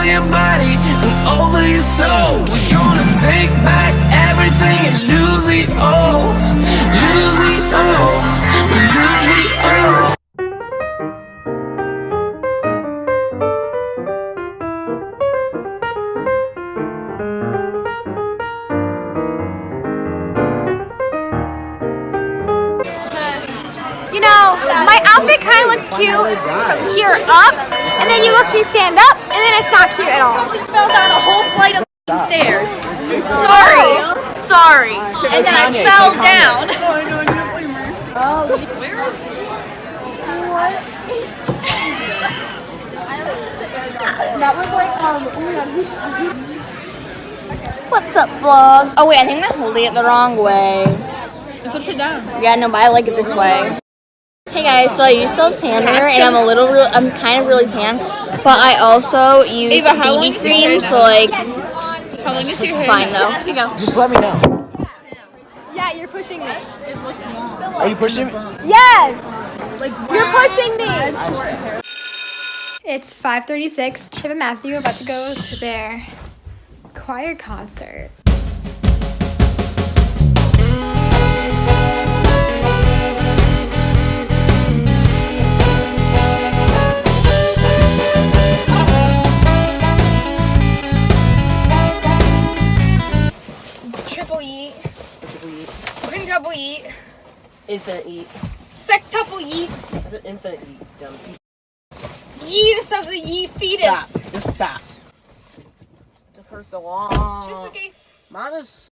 over your body and over your soul. We're gonna take back everything and lose it all. Lose it all. You know, my outfit kind of looks cute from here up, and then you look, you stand up, and then it's not cute at all. fell down a whole flight of stairs. Sorry. Sorry. And then I fell down. Oh, where is he? What? That was like um. What's up, vlog? Oh wait, I think I'm holding it the wrong way. It's upside down. Yeah, no, but I like it this way. Hey guys, so I use self tanner and I'm a little, real, I'm kind of really tan, but I also use Ava, how BB is your hair cream, so like How long is your it's hair? fine though. Here you go. Just let me know. Yeah, you're pushing me. Are you pushing me? Yes. Like You're pushing me. It's 5:36. Chip and Matthew are about to go to their choir concert. Quintuple eat. Infinite eat. Sextuple eat. That's an infinite eat. Dumb piece. Yeetus of the ye fetus. Stop. Just stop. Took her so long. Chips like a Mom is.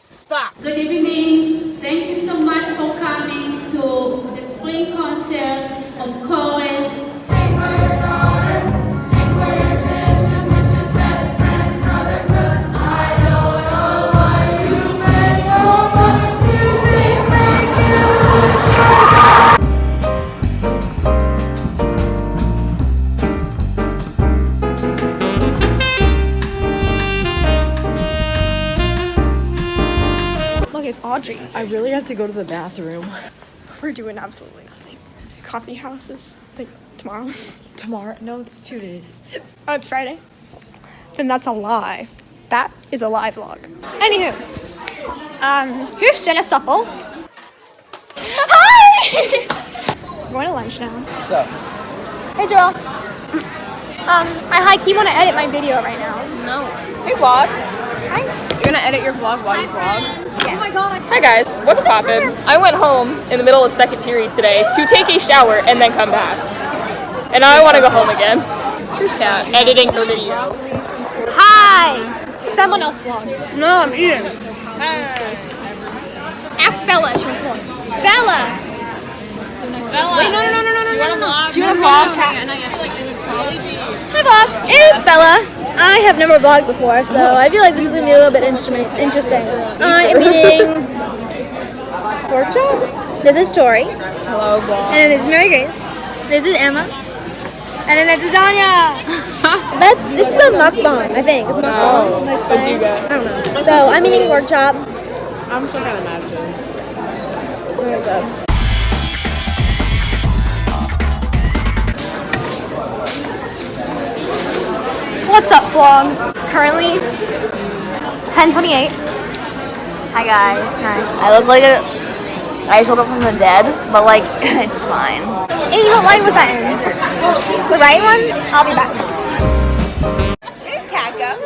Stop. Good evening. Thank you so much Look. I really have to go to the bathroom. We're doing absolutely nothing. Coffee house is like tomorrow. Tomorrow? No, it's two days. Oh, it's Friday. Then that's a lie. That is a lie vlog. Anywho, um, here's Jenna Supple. Hi! We're going to lunch now. What's up? Hey, Joel. Um, I high key want to edit my video right now. No. Hey, vlog. Hi. You're gonna edit your vlog while you vlog? Yes. Hi guys, what's poppin'? I went home in the middle of second period today to take a shower and then come back. And now I want to go home again. Here's Kat editing her video. Hi. Someone else vlog. No, I'm eating. Ask Bella. She wants vlog. Bella. Bella, Wait, no, no, no, no, no, no, no, no. Do you want to vlog? Kat? And I feel like it would probably be. Hi vlog, it's Bella. I have never vlogged before, so oh. I feel like this is gonna be a little bit instrument interesting. Uh, I am eating pork chops. This is Tori, and Hello, vlog. then this is Mary Grace. This is Emma, and then this is Danya. That's this is a mukbang, I think. It's mukbang. Oh, That's What'd you fine. get? I don't know. So I'm eating pork chop. I'm still imagine. There we What's up, vlog? It's currently 10:28. Hi guys. Hi. I look like a. I just woke up from the dead, but like it's fine. Hey, what light was that in? The right one? I'll be back. Go?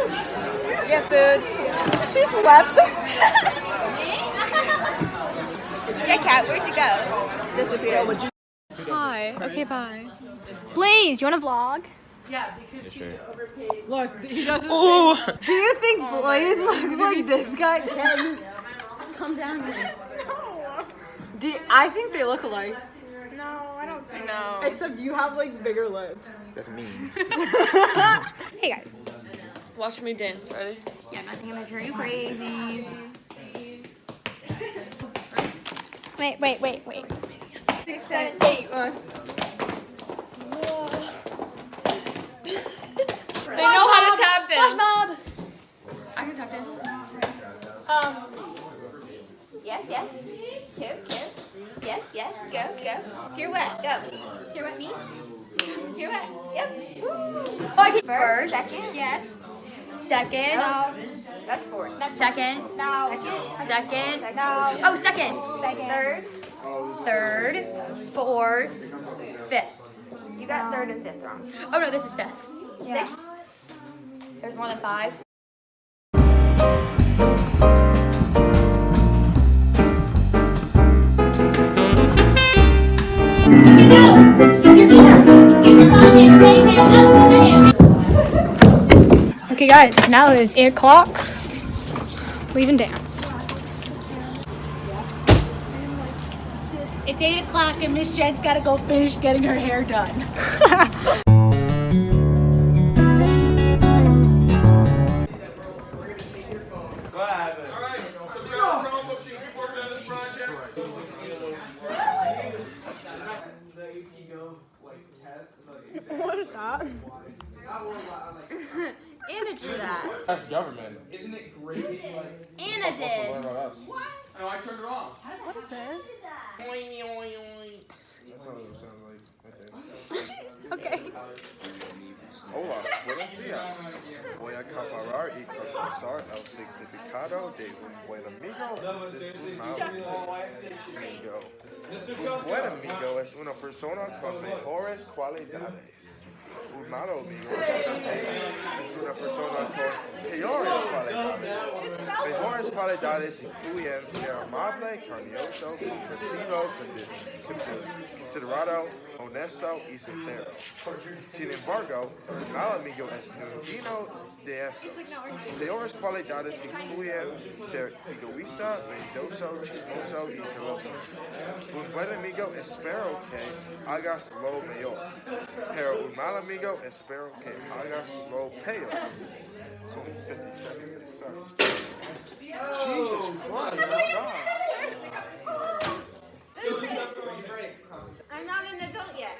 Get food. She just left. yeah, Cat, where'd you go? Disappeared. Hi. Okay, bye. Blaze, you want to vlog? Look, he doesn't. Oh. Do you think oh, Blaze looks like this guy? Come down here. Do you- I think they look alike. No, I don't think. No. Except do you have like bigger lips. That's me. Hey guys. Watch me dance, ready? Yeah, I'm not gonna make her you crazy. Wait, wait, wait, wait. Six, seven, eight, one. They know how to tap. I can tap dance. Um. Yes, yes. Cute, cute. Yes, yes. Go, go. Pirouette, go. Pirouette me. You're right. Yep. Woo. Okay. First. Second. Yes. Second. That's four. Second. No. Second. No. Oh, second. Second. Third. Third. Fourth. Fifth. You got third and fifth wrong. Oh no, this is fifth. Six. There's more than five. Okay, guys, now it is 8 o'clock. Leaving dance. It's 8 o'clock and Miss Jen's got to go finish getting her hair done. What is that? Anna drew that. That's government. Isn't it great? Like, Anna did. What about? No, I turned it off. What is this? That's not what it sounds like. Okay. Hola, buenos días. Voy a comparar y contrastar el significado de un buen amigo versus un mal amigo. Un buen amigo es una persona con mejores cualidades. Un mal amigo es una persona con peores cualidades. Mejores cualidades incluyen ser amable, cariñoso, comprensivo, considerado, honesto y sincero. Sin embargo, un mal amigo es ninguno de estos. Peores cualidades incluyen ser egoísta, mentiroso, chismoso y celoso. Un buen amigo espero que hagas lo mejor, pero un mal amigo espero que hagas lo peor. Son 50 seconds. Sorry. Jesus Christ, stop. I'm not an adult yet.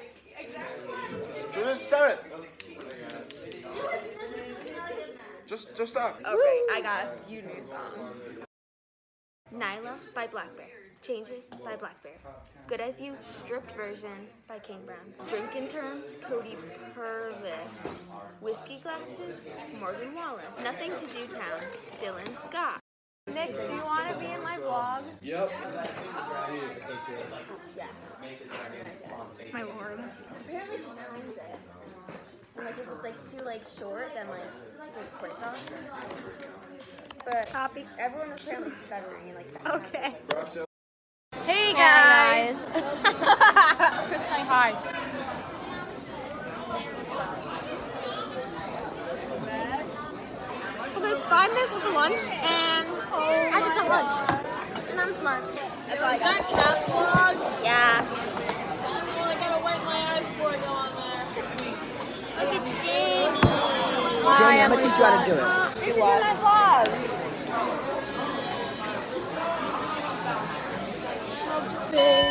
Just stop it. Just, just stop. Okay, I got a few new songs. Nyla by Blackbear. Changes by Blackbear. Good as You, stripped version by Kane Brown. Drinking Terms, Cody Purvis. Whiskey Glasses, Morgan Wallen. Nothing to Do Town, Dylan Scott. Nick, do you want to be in my vlog? Yep. My lord. Apparently she times it. And like if it's like too like short, then like it's takes points. But Copy. everyone was apparently stuttering and like that. Okay. Hey guys. Hi. Well, there's five minutes until lunch, and oh I just had lunch. And I'm smart. That's all I got. Cat's vlog? Yeah. Well, I gotta wipe my eyes before I go on there. Look at Jamie. Jamie, I'm gonna teach you how to do it. This is my vlog. Tie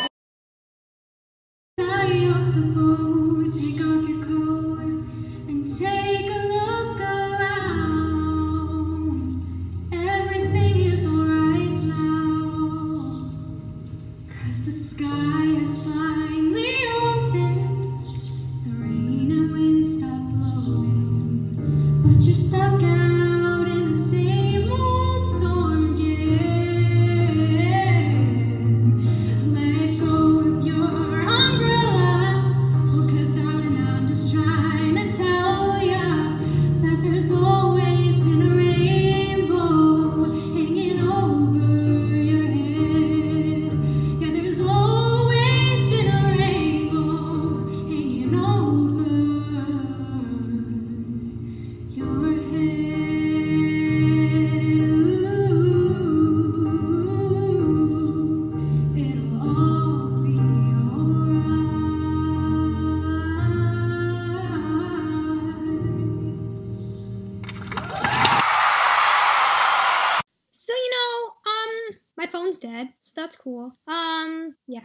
so that's cool. Um, yeah.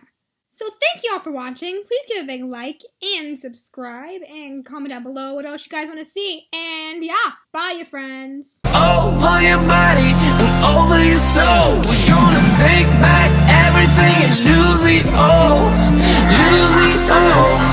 So thank you all for watching. Please give a big like and subscribe and comment down below what else you guys want to see. And yeah, bye, your friends. over your body and over your soul. We're gonna take back everything and. Lose it all. Lose it all.